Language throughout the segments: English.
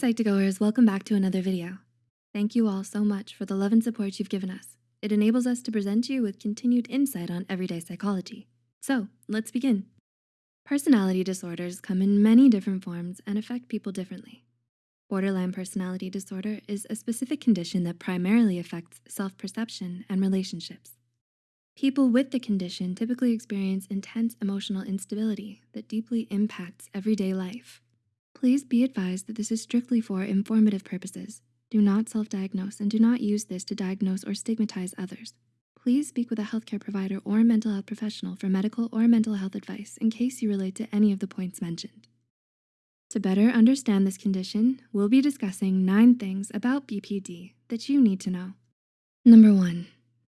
Psych2Goers, welcome back to another video. Thank you all so much for the love and support you've given us. It enables us to present you with continued insight on everyday psychology. So let's begin. Personality disorders come in many different forms and affect people differently. Borderline personality disorder is a specific condition that primarily affects self-perception and relationships. People with the condition typically experience intense emotional instability that deeply impacts everyday life. Please be advised that this is strictly for informative purposes. Do not self-diagnose and do not use this to diagnose or stigmatize others. Please speak with a healthcare provider or mental health professional for medical or mental health advice in case you relate to any of the points mentioned. To better understand this condition, we'll be discussing nine things about BPD that you need to know. Number one,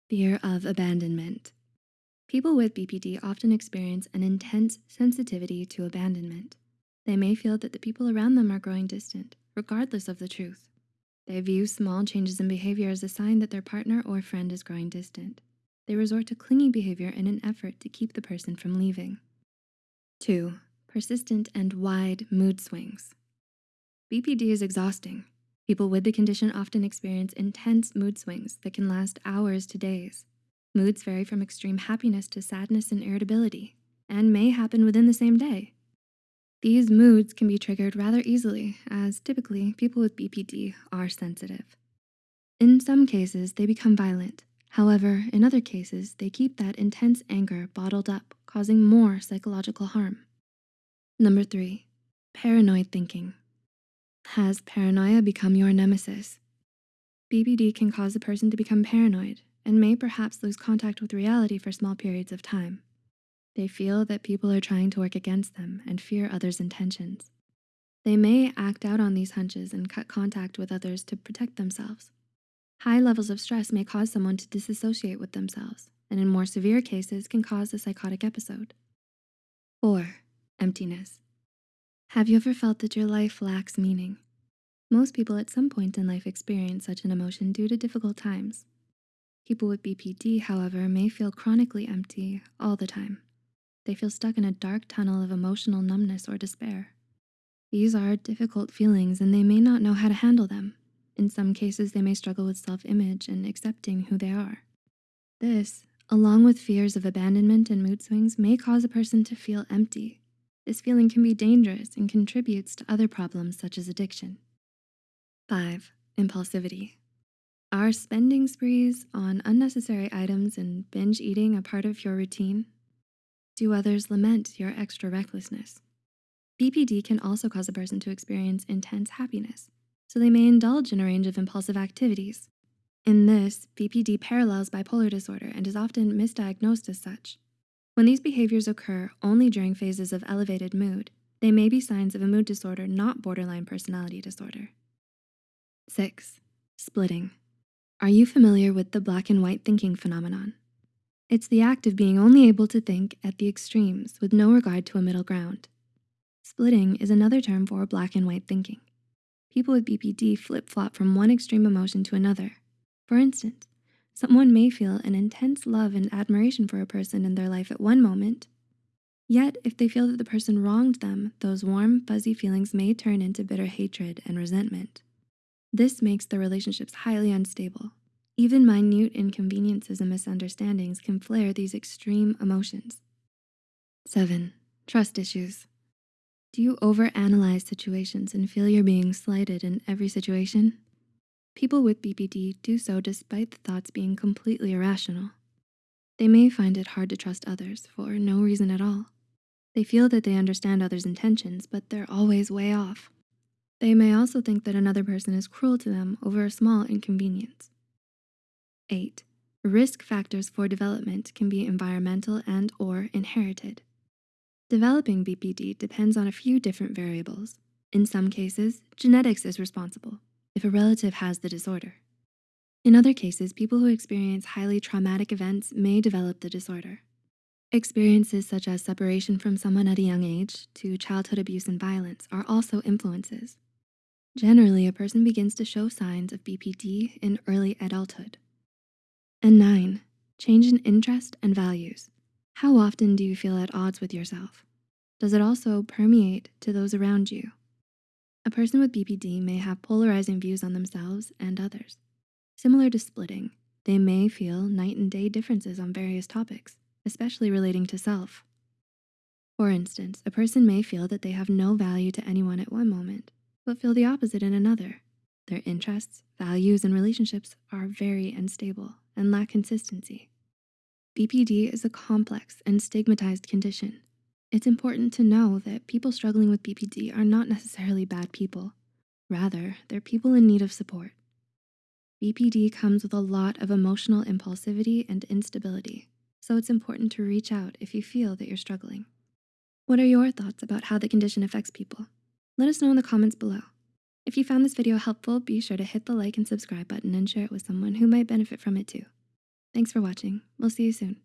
fear of abandonment. People with BPD often experience an intense sensitivity to abandonment. They may feel that the people around them are growing distant, regardless of the truth. They view small changes in behavior as a sign that their partner or friend is growing distant. They resort to clingy behavior in an effort to keep the person from leaving. Two, persistent and wide mood swings. BPD is exhausting. People with the condition often experience intense mood swings that can last hours to days. Moods vary from extreme happiness to sadness and irritability and may happen within the same day. These moods can be triggered rather easily as typically people with BPD are sensitive. In some cases, they become violent. However, in other cases, they keep that intense anger bottled up, causing more psychological harm. Number three, paranoid thinking. Has paranoia become your nemesis? BPD can cause a person to become paranoid and may perhaps lose contact with reality for small periods of time. They feel that people are trying to work against them and fear others' intentions. They may act out on these hunches and cut contact with others to protect themselves. High levels of stress may cause someone to disassociate with themselves, and in more severe cases can cause a psychotic episode. Four, emptiness. Have you ever felt that your life lacks meaning? Most people at some point in life experience such an emotion due to difficult times. People with BPD, however, may feel chronically empty all the time. They feel stuck in a dark tunnel of emotional numbness or despair. These are difficult feelings and they may not know how to handle them. In some cases, they may struggle with self-image and accepting who they are. This, along with fears of abandonment and mood swings, may cause a person to feel empty. This feeling can be dangerous and contributes to other problems such as addiction. Five, impulsivity. Are spending sprees on unnecessary items and binge eating a part of your routine? Do others lament your extra recklessness? BPD can also cause a person to experience intense happiness, so they may indulge in a range of impulsive activities. In this, BPD parallels bipolar disorder and is often misdiagnosed as such. When these behaviors occur only during phases of elevated mood, they may be signs of a mood disorder, not borderline personality disorder. Six, splitting. Are you familiar with the black and white thinking phenomenon? It's the act of being only able to think at the extremes with no regard to a middle ground. Splitting is another term for black and white thinking. People with BPD flip-flop from one extreme emotion to another. For instance, someone may feel an intense love and admiration for a person in their life at one moment, yet if they feel that the person wronged them, those warm, fuzzy feelings may turn into bitter hatred and resentment. This makes the relationships highly unstable even minute inconveniences and misunderstandings can flare these extreme emotions. Seven, trust issues. Do you overanalyze situations and feel you're being slighted in every situation? People with BPD do so despite the thoughts being completely irrational. They may find it hard to trust others for no reason at all. They feel that they understand others' intentions, but they're always way off. They may also think that another person is cruel to them over a small inconvenience. Eight, risk factors for development can be environmental and or inherited. Developing BPD depends on a few different variables. In some cases, genetics is responsible if a relative has the disorder. In other cases, people who experience highly traumatic events may develop the disorder. Experiences such as separation from someone at a young age to childhood abuse and violence are also influences. Generally, a person begins to show signs of BPD in early adulthood. And nine, change in interest and values. How often do you feel at odds with yourself? Does it also permeate to those around you? A person with BPD may have polarizing views on themselves and others. Similar to splitting, they may feel night and day differences on various topics, especially relating to self. For instance, a person may feel that they have no value to anyone at one moment, but feel the opposite in another. Their interests, values, and relationships are very unstable and lack consistency. BPD is a complex and stigmatized condition. It's important to know that people struggling with BPD are not necessarily bad people. Rather, they're people in need of support. BPD comes with a lot of emotional impulsivity and instability, so it's important to reach out if you feel that you're struggling. What are your thoughts about how the condition affects people? Let us know in the comments below. If you found this video helpful, be sure to hit the like and subscribe button and share it with someone who might benefit from it too. Thanks for watching. We'll see you soon.